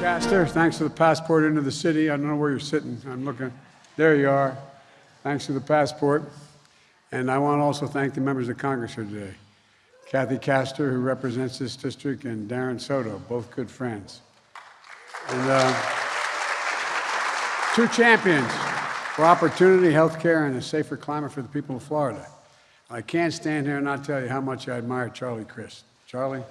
Castor, thanks for the passport into the city. I don't know where you're sitting. I'm looking. There you are. Thanks for the passport. And I want to also thank the members of Congress here today. Kathy Castor, who represents this district, and Darren Soto, both good friends. And uh, two champions for opportunity, health care, and a safer climate for the people of Florida. I can't stand here and not tell you how much I admire Charlie Crist. Charlie?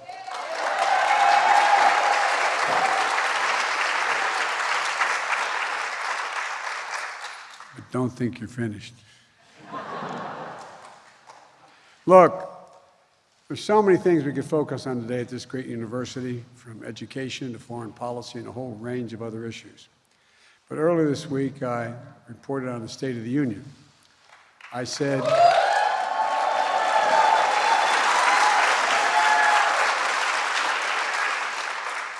Don't think you're finished. Look, there's so many things we could focus on today at this great university, from education to foreign policy and a whole range of other issues. But earlier this week, I reported on the State of the Union. I said,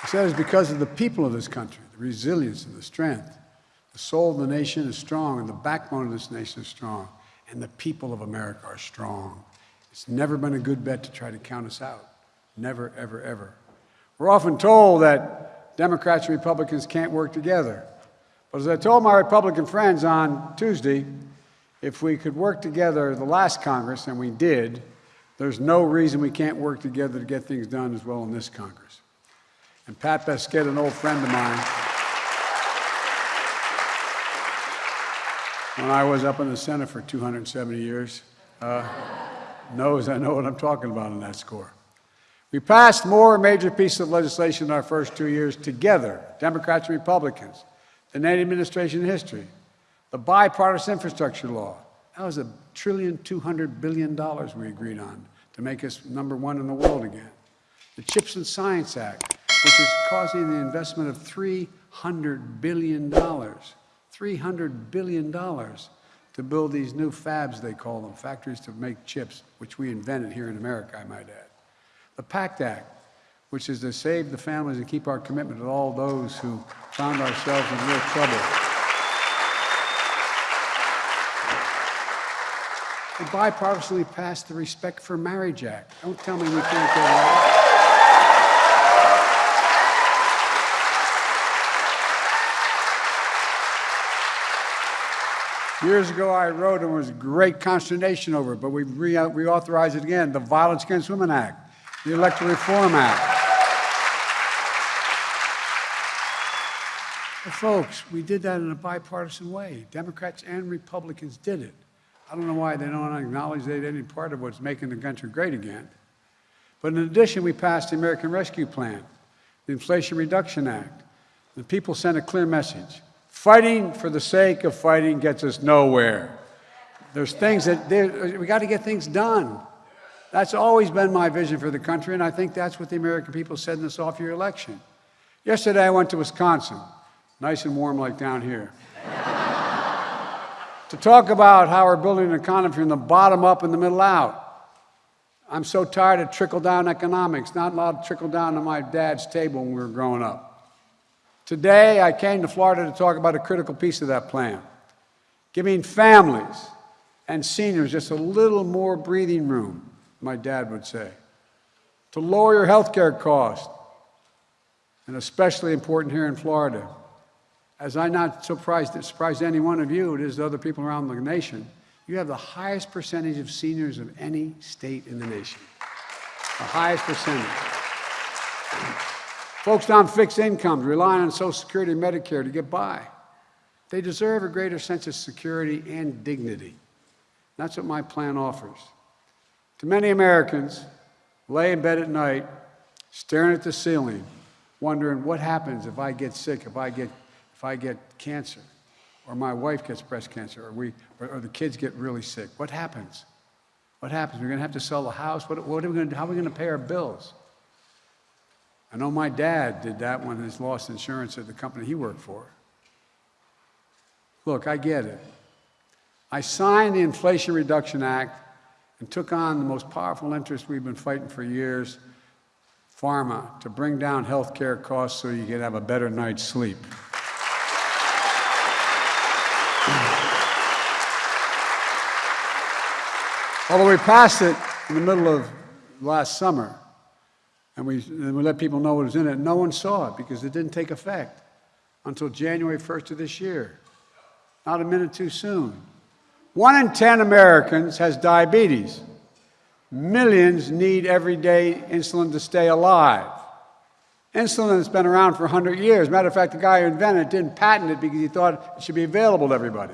I said it's because of the people of this country, the resilience and the strength. The soul of the nation is strong, and the backbone of this nation is strong, and the people of America are strong. It's never been a good bet to try to count us out. Never, ever, ever. We're often told that Democrats and Republicans can't work together. But as I told my Republican friends on Tuesday, if we could work together the last Congress, and we did, there's no reason we can't work together to get things done as well in this Congress. And Pat Besked, an old friend of mine, when I was up in the Senate for 270 years, uh, knows I know what I'm talking about on that score. We passed more major pieces of legislation in our first two years together, Democrats and Republicans, than any administration in history. The bipartisan infrastructure law, that was a trillion, $200 billion we agreed on to make us number one in the world again. The CHIPS and Science Act, which is causing the investment of $300 billion, $300 billion to build these new fabs, they call them, factories to make chips, which we invented here in America, I might add. The PACT Act, which is to save the families and keep our commitment to all those who found ourselves in real trouble. We bipartisanly passed the Respect for Marriage Act. Don't tell me we can't go there. Years ago, I wrote, and was great consternation over it, but we re reauthorized it again the Violence Against Women Act, the Electoral Reform Act. Folks, we did that in a bipartisan way. Democrats and Republicans did it. I don't know why they don't acknowledge they did any part of what's making the country great again. But in addition, we passed the American Rescue Plan, the Inflation Reduction Act. The people sent a clear message. Fighting for the sake of fighting gets us nowhere. There's things that we got to get things done. That's always been my vision for the country, and I think that's what the American people said in this off year election. Yesterday, I went to Wisconsin, nice and warm like down here, to talk about how we're building an economy from the bottom up and the middle out. I'm so tired of trickle down economics, not allowed to trickle down to my dad's table when we were growing up. Today, I came to Florida to talk about a critical piece of that plan, giving families and seniors just a little more breathing room, my dad would say, to lower your health care costs, and especially important here in Florida. As I'm not surprised, surprised any one of you, it is the other people around the nation, you have the highest percentage of seniors of any state in the nation. The highest percentage. Folks on fixed incomes, relying on Social Security and Medicare to get by. They deserve a greater sense of security and dignity. That's what my plan offers. To many Americans, lay in bed at night, staring at the ceiling, wondering what happens if I get sick, if I get, if I get cancer, or my wife gets breast cancer, or, we, or, or the kids get really sick. What happens? What happens? We're going to have to sell the house. What, what are we going to, do? how are we going to pay our bills? I know my dad did that when he lost insurance at the company he worked for. Look, I get it. I signed the Inflation Reduction Act and took on the most powerful interest we've been fighting for years, pharma, to bring down health care costs so you can have a better night's sleep. Although we passed it in the middle of last summer, And we, and we let people know what was in it. No one saw it because it didn't take effect until January 1st of this year. Not a minute too soon. One in 10 Americans has diabetes. Millions need everyday insulin to stay alive. Insulin has been around for 100 years. Matter of fact, the guy who invented it didn't patent it because he thought it should be available to everybody.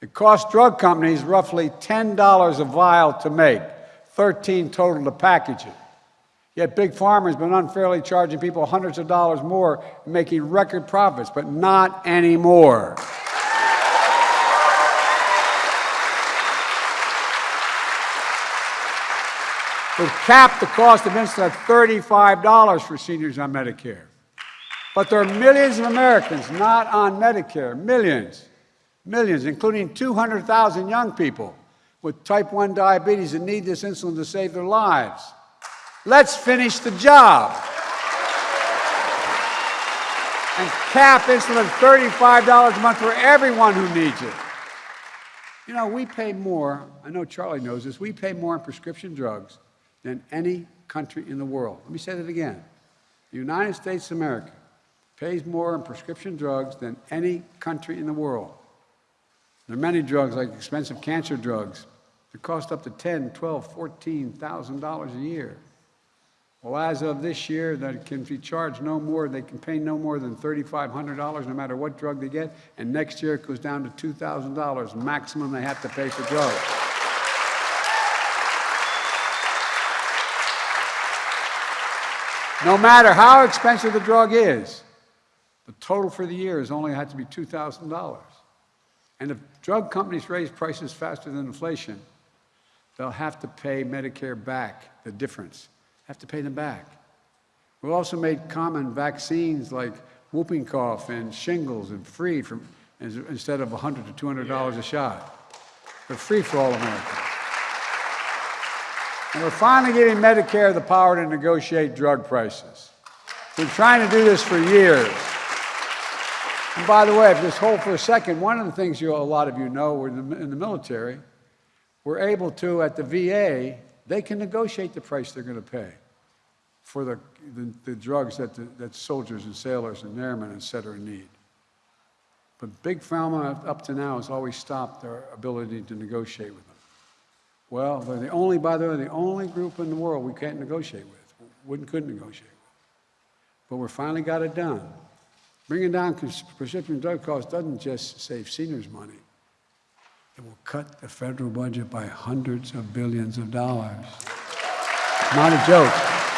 It costs drug companies roughly $10 a vial to make, 13 total to package it. Yet Big Pharma has been unfairly charging people hundreds of dollars more, making record profits, but not anymore. We've capped the cost of insulin at $35 for seniors on Medicare. But there are millions of Americans not on Medicare, millions, millions, including 200,000 young people with type 1 diabetes that need this insulin to save their lives. Let's finish the job. And cap insulin at $35 a month for everyone who needs it. You know, we pay more, I know Charlie knows this, we pay more on prescription drugs than any country in the world. Let me say that again. The United States of America pays more on prescription drugs than any country in the world. There are many drugs, like expensive cancer drugs, that cost up to ten, twelve, fourteen thousand dollars a year. Well, as of this year, that can be charged no more, they can pay no more than $3,500 no matter what drug they get, and next year it goes down to $2,000 maximum they have to pay for drugs. No matter how expensive the drug is, the total for the year has only had to be $2,000. And if drug companies raise prices faster than inflation, they'll have to pay Medicare back the difference, have to pay them back. We've also made common vaccines like whooping cough and shingles and free from, instead of 100 to $200 a shot. They're free for all Americans. And we're finally giving Medicare the power to negotiate drug prices. We've been trying to do this for years. And by the way, if just hold for a second, one of the things you, a lot of you know, we're in the, in the military, we're able to, at the VA, they can negotiate the price they're going to pay for the, the, the drugs that, the, that soldiers and sailors and airmen, et cetera, need. But Big Pharma, up to now, has always stopped their ability to negotiate with them. Well, they're the only, by the way, the only group in the world we can't negotiate with, wouldn't, couldn't negotiate with. But we finally got it done. Bringing down prescription drug costs doesn't just save seniors money. It will cut the federal budget by hundreds of billions of dollars. Not a joke.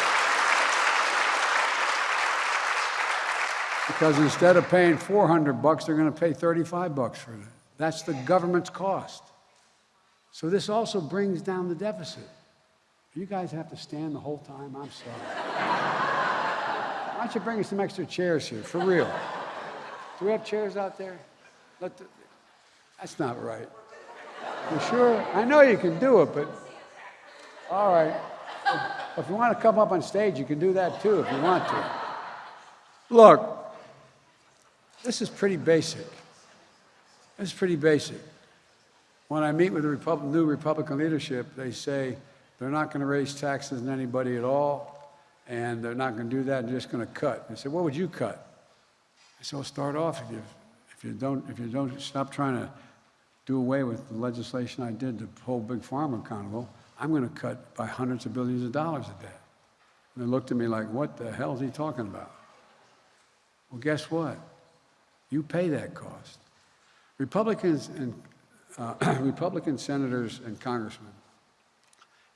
Because instead of paying 400 bucks, they're going to pay 35 bucks for it. That's the government's cost. So this also brings down the deficit. You guys have to stand the whole time? I'm sorry. Why don't you bring us some extra chairs here, for real? Do we have chairs out there? The, that's not right. You sure? I know you can do it, but all right. If, if you want to come up on stage, you can do that too if you want to. Look, this is pretty basic. This is pretty basic. When I meet with the Repub new Republican leadership, they say they're not going to raise taxes on anybody at all and they're not going to do that. They're just going to cut. They say, "What would you cut?" I said, "Well, start off if you if you don't if you don't stop trying to do away with the legislation I did to hold big pharma accountable, I'm going to cut by hundreds of billions of dollars a day." And they looked at me like, "What the hell is he talking about?" Well, guess what? You pay that cost. Republicans and uh, Republican senators and congressmen,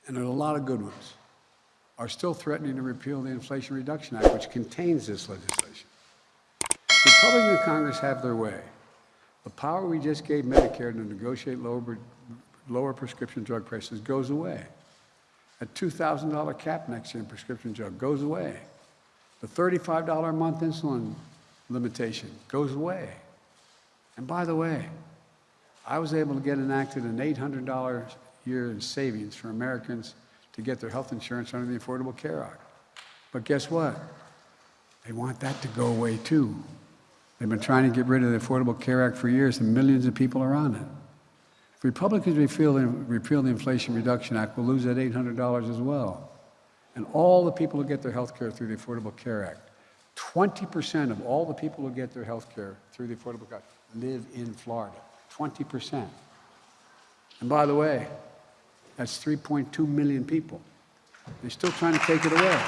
and there are a lot of good ones are still threatening to repeal the Inflation Reduction Act, which contains this legislation. Republicans in Congress have their way. The power we just gave Medicare to negotiate lower, lower prescription drug prices goes away. A $2,000 cap next year in prescription drug goes away. The $35 a month insulin limitation goes away. And by the way, I was able to get enacted an $800 a year in savings for Americans to get their health insurance under the Affordable Care Act. But guess what? They want that to go away too. They've been trying to get rid of the Affordable Care Act for years, and millions of people are on it. If Republicans repeal the, repeal the Inflation Reduction Act, we'll lose that $800 as well. and all the people who get their health care through the Affordable Care Act, 20% of all the people who get their health care through the Affordable Care Act live in Florida. 20%. And by the way, that's 3.2 million people. They're still trying to take it away.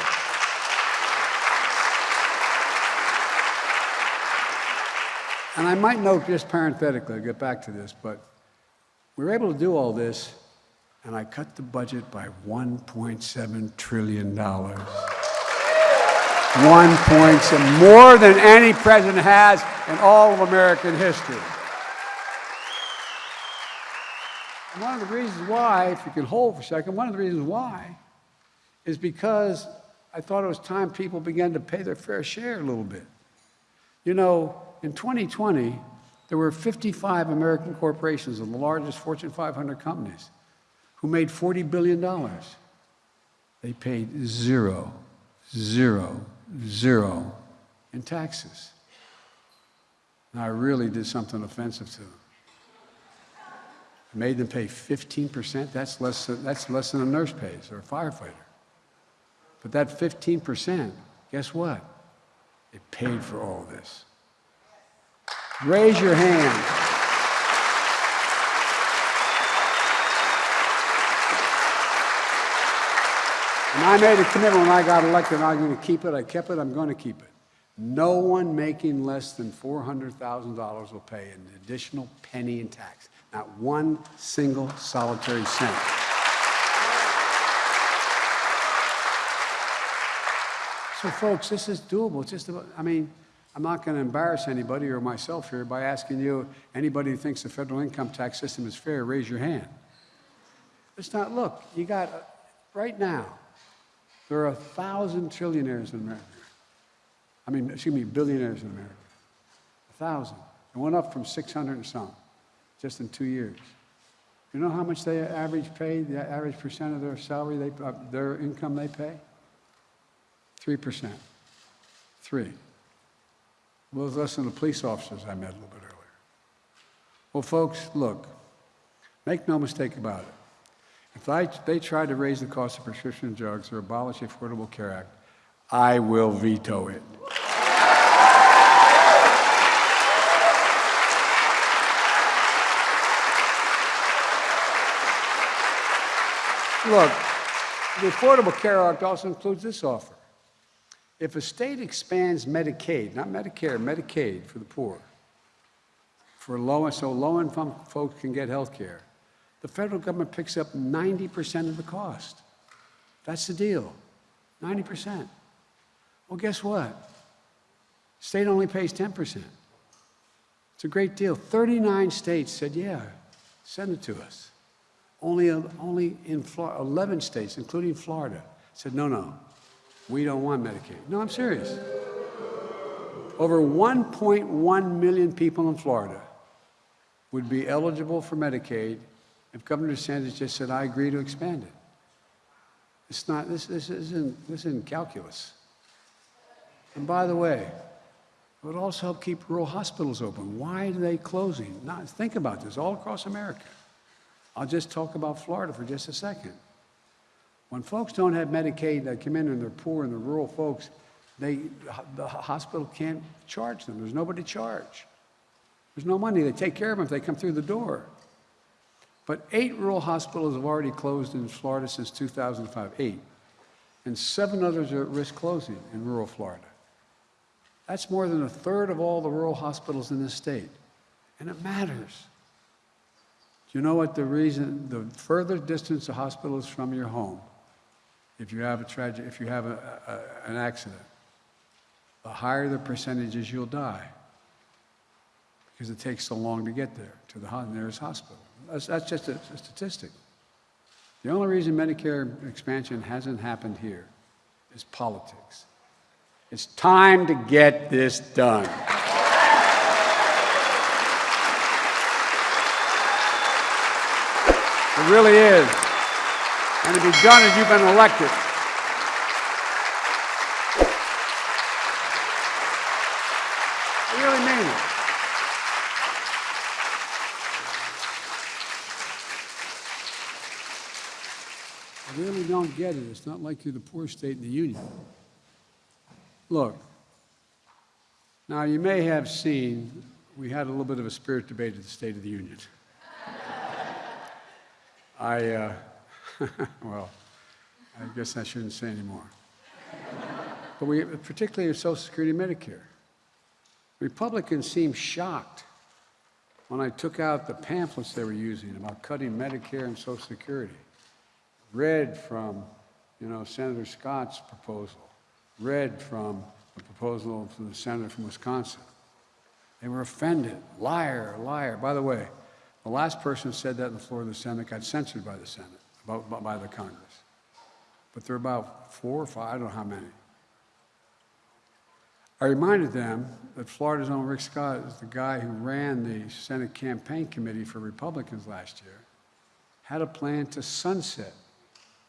And I might note, just parenthetically, I'll get back to this, but we were able to do all this, and I cut the budget by $1.7 trillion. 1.7, more than any president has in all of American history. And one of the reasons why, if you can hold for a second, one of the reasons why is because I thought it was time people began to pay their fair share a little bit. You know, in 2020, there were 55 American corporations of the largest Fortune 500 companies who made $40 billion. They paid zero, zero, zero in taxes. Now, I really did something offensive to them. Made them pay 15%. That's less, than, that's less than a nurse pays or a firefighter. But that 15%, guess what? It paid for all this. Raise your hand. And I made a commitment when I got elected, I'm going to keep it. I kept it. I'm going to keep it. No one making less than $400,000 will pay an additional penny in tax. Not one single solitary cent. So, folks, this is doable. It's just about, I mean, I'm not going to embarrass anybody or myself here by asking you, anybody who thinks the federal income tax system is fair, raise your hand. It's not, look, you got, right now, there are a thousand trillionaires in America. I mean, excuse me, billionaires in America. A thousand. It went up from 600 and some just in two years. You know how much they average pay, the average percent of their salary, they, uh, their income they pay? 3%. Three. Well, less than the police officers I met a little bit earlier. Well, folks, look, make no mistake about it. If I, they try to raise the cost of prescription drugs or abolish the Affordable Care Act, I will veto it. Look, the Affordable Care Act also includes this offer. If a state expands Medicaid, not Medicare, Medicaid for the poor, for low, so low-income folks can get health care, the federal government picks up 90% of the cost. That's the deal, 90%. Well, guess what? State only pays 10%. It's a great deal. 39 states said, yeah, send it to us. Only, only in Florida, 11 states, including Florida, said, no, no, we don't want Medicaid. No, I'm serious. Over 1.1 million people in Florida would be eligible for Medicaid if Governor DeSantis just said, I agree to expand it. It's not, this, this, isn't, this isn't calculus. And by the way, it would also help keep rural hospitals open. Why are they closing? Not, think about this all across America. I'll just talk about Florida for just a second. When folks don't have Medicaid, they come in and they're poor and the rural folks, they, the hospital can't charge them. There's nobody to charge. There's no money. They take care of them if they come through the door. But eight rural hospitals have already closed in Florida since 2005, eight. And seven others are at risk closing in rural Florida. That's more than a third of all the rural hospitals in this state. And it matters. Do you know what the reason, the further distance a hospital is from your home, if you have a tragedy, if you have a, a, an accident, the higher the percentages you'll die because it takes so long to get there to the nearest hospital. That's, that's just a, a statistic. The only reason Medicare expansion hasn't happened here is politics. It's time to get this done. It really is. And to be done as you've been elected. I really mean it. I really don't get it. It's not like you're the poorest state in the union. Look, now you may have seen we had a little bit of a spirit debate at the State of the Union. I, uh, well, I guess I shouldn't say anymore. But we, particularly with Social Security and Medicare, Republicans seemed shocked when I took out the pamphlets they were using about cutting Medicare and Social Security. Read from, you know, Senator Scott's proposal, read from the proposal from the senator from Wisconsin. They were offended. Liar, liar. By the way, the last person who said that on the floor of the Senate got censored by the Senate, by, by the Congress. But there are about four or five, I don't know how many. I reminded them that Florida's own Rick Scott is the guy who ran the Senate campaign committee for Republicans last year, had a plan to sunset.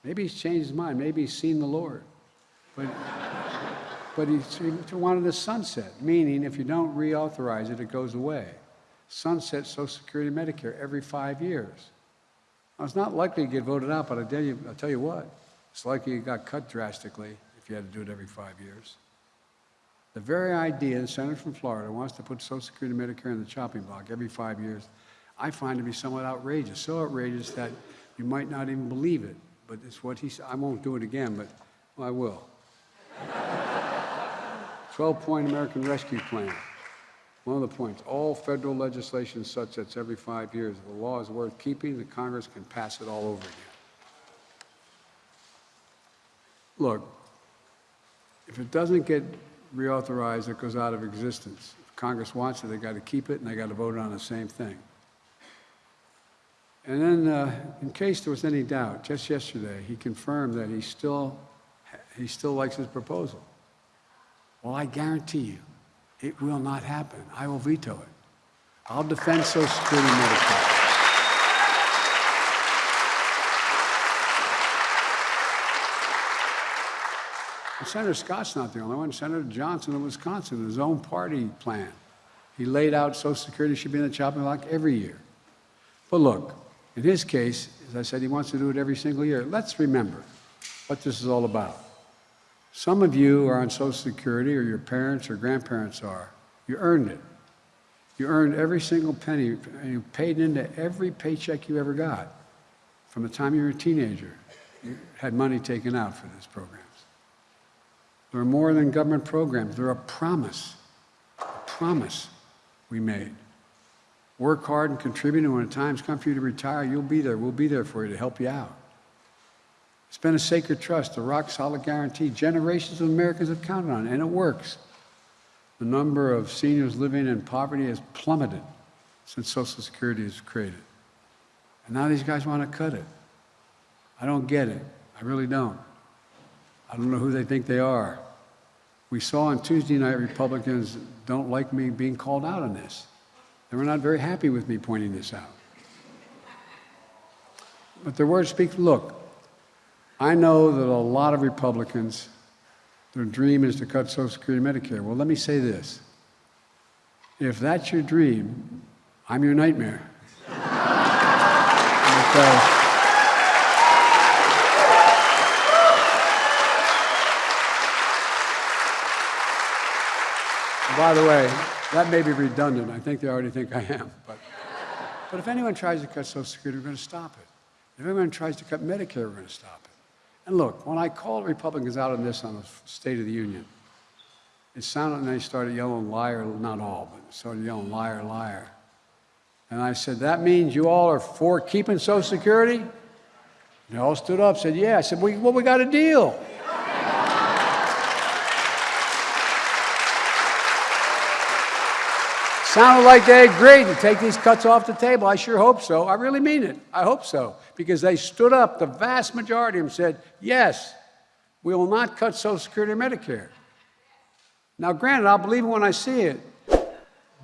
Maybe he's changed his mind. Maybe he's seen the Lord. But, but he, he wanted a sunset, meaning if you don't reauthorize it, it goes away. Sunset Social Security and Medicare every five years. Now, it's not likely to get voted out, but I tell you, I'll tell you what, it's likely it got cut drastically if you had to do it every five years. The very idea the senator from Florida wants to put Social Security and Medicare in the chopping block every five years, I find to be somewhat outrageous. So outrageous that you might not even believe it. But it's what he said. I won't do it again, but well, I will. 12 point American Rescue Plan. One of the points all federal legislation such that's every five years. If the law is worth keeping, the Congress can pass it all over again. Look, if it doesn't get reauthorized, it goes out of existence. If Congress wants it, they got to keep it, and they got to vote on the same thing. And then, uh, in case there was any doubt, just yesterday, he confirmed that he still, he still likes his proposal. Well, I guarantee you, it will not happen. I will veto it. I'll defend Social Security and Medicare. And Senator Scott's not the only one. Senator Johnson of Wisconsin, his own party plan. He laid out Social Security should be in the chopping block every year. But look, in his case, as I said, he wants to do it every single year. Let's remember what this is all about. Some of you are on Social Security, or your parents or grandparents are. You earned it. You earned every single penny, and you paid into every paycheck you ever got. From the time you were a teenager, you had money taken out for these programs. They're more than government programs. They're a promise, a promise we made. Work hard and contribute, and when the time's come for you to retire, you'll be there. We'll be there for you to help you out. It's been a sacred trust, a rock solid guarantee. Generations of Americans have counted on and it works. The number of seniors living in poverty has plummeted since Social Security was created. And now these guys want to cut it. I don't get it. I really don't. I don't know who they think they are. We saw on Tuesday night Republicans don't like me being called out on this. They were not very happy with me pointing this out. But their words speak. Look, I know that a lot of Republicans, their dream is to cut Social Security and Medicare. Well, let me say this. If that's your dream, I'm your nightmare. because By the way, that may be redundant. I think they already think I am. But, but if anyone tries to cut Social Security, we're going to stop it. If anyone tries to cut Medicare, we're going to stop it. And look, when I called Republicans out on this on the State of the Union, it sounded, and they started yelling liar, not all, but started yelling liar, liar. And I said, that means you all are for keeping Social Security? They all stood up, said, yeah. I said, well, well we got a deal. Sounded like they agreed to take these cuts off the table. I sure hope so. I really mean it. I hope so. Because they stood up, the vast majority of them said, yes, we will not cut Social Security and Medicare. Now, granted, I'll believe it when I see it,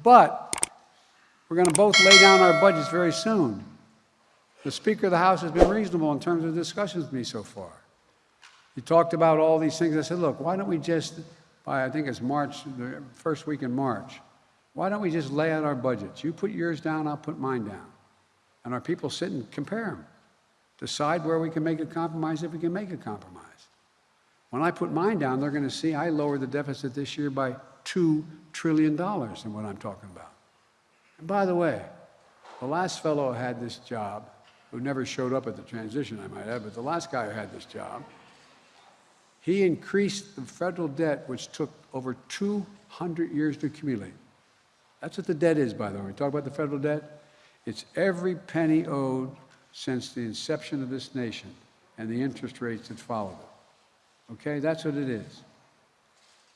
but we're going to both lay down our budgets very soon. The Speaker of the House has been reasonable in terms of discussions with me so far. He talked about all these things. I said, look, why don't we just, by I think it's March, the first week in March, why don't we just lay out our budgets? You put yours down, I'll put mine down. And our people sit and compare them. decide where we can make a compromise if we can make a compromise. When I put mine down, they're going to see I lowered the deficit this year by $2 trillion in what I'm talking about. And by the way, the last fellow who had this job, who never showed up at the transition, I might add, but the last guy who had this job, he increased the federal debt, which took over 200 years to accumulate. That's what the debt is, by the way. We talk about the federal debt. It's every penny owed since the inception of this nation and the interest rates that followed it. Okay, that's what it is.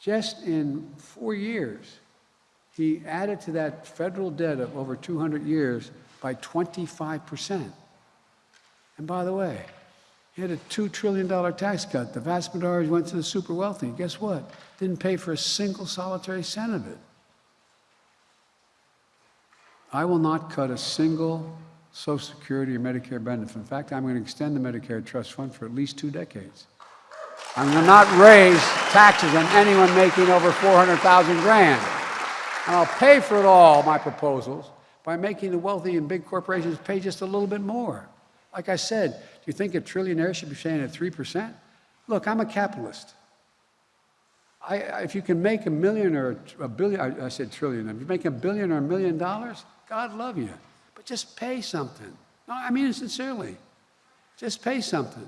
Just in four years, he added to that federal debt of over 200 years by 25%. And by the way, he had a $2 trillion tax cut. The vast majority went to the super wealthy. Guess what? Didn't pay for a single solitary cent of it. I will not cut a single Social Security or Medicare benefit. In fact, I'm going to extend the Medicare Trust Fund for at least two decades. I'm going to not raise taxes on anyone making over 400,000 grand. And I'll pay for it all, my proposals, by making the wealthy and big corporations pay just a little bit more. Like I said, do you think a trillionaire should be paying at 3%? Look, I'm a capitalist. I, if you can make a million or a billion, I, I said trillion, if you make a billion or a million dollars, God love you. But just pay something. No, I mean it sincerely. Just pay something.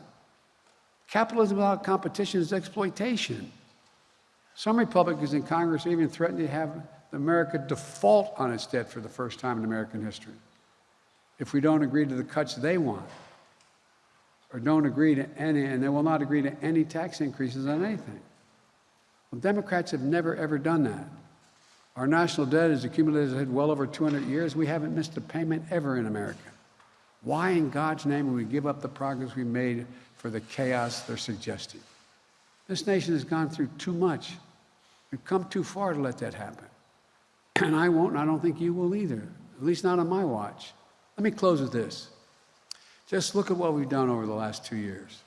Capitalism without competition is exploitation. Some Republicans in Congress even threatened to have America default on its debt for the first time in American history if we don't agree to the cuts they want or don't agree to any, and they will not agree to any tax increases on anything. Well, Democrats have never, ever done that. Our national debt has accumulated well over 200 years. We haven't missed a payment ever in America. Why in God's name would we give up the progress we made for the chaos they're suggesting? This nation has gone through too much. We've come too far to let that happen. And I won't, and I don't think you will either, at least not on my watch. Let me close with this. Just look at what we've done over the last two years.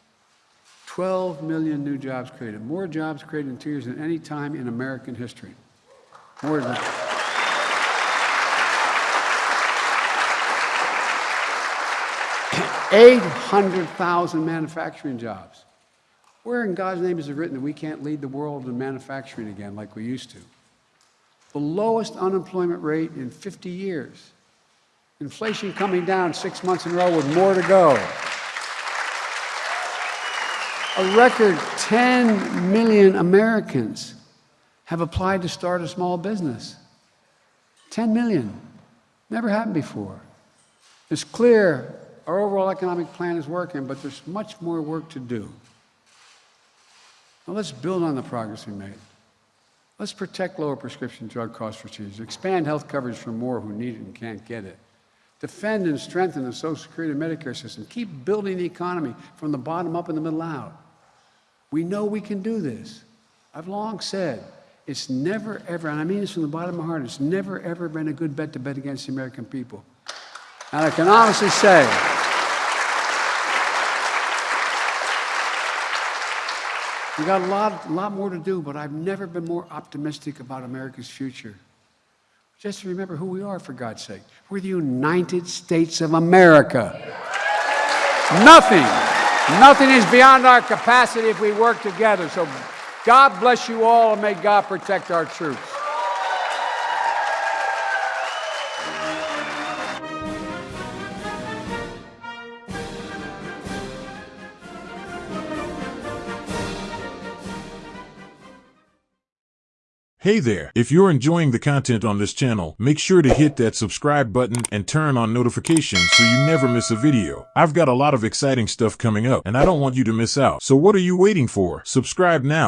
12 million new jobs created, more jobs created in two years than any time in American history. More than 800,000 manufacturing jobs. Where in God's name is it written that we can't lead the world in manufacturing again like we used to? The lowest unemployment rate in 50 years. Inflation coming down six months in a row with more to go. A record 10 million Americans have applied to start a small business. 10 million. Never happened before. It's clear our overall economic plan is working, but there's much more work to do. Now let's build on the progress we made. Let's protect lower prescription drug costs for seniors, expand health coverage for more who need it and can't get it, defend and strengthen the Social Security and Medicare system, keep building the economy from the bottom up and the middle out. We know we can do this. I've long said it's never ever, and I mean this from the bottom of my heart, it's never ever been a good bet to bet against the American people. And I can honestly say, We got a lot, a lot more to do, but I've never been more optimistic about America's future. Just remember who we are, for God's sake. We're the United States of America. Nothing, nothing is beyond our capacity if we work together. So God bless you all and may God protect our troops. Hey there! If you're enjoying the content on this channel, make sure to hit that subscribe button and turn on notifications so you never miss a video. I've got a lot of exciting stuff coming up and I don't want you to miss out. So what are you waiting for? Subscribe now.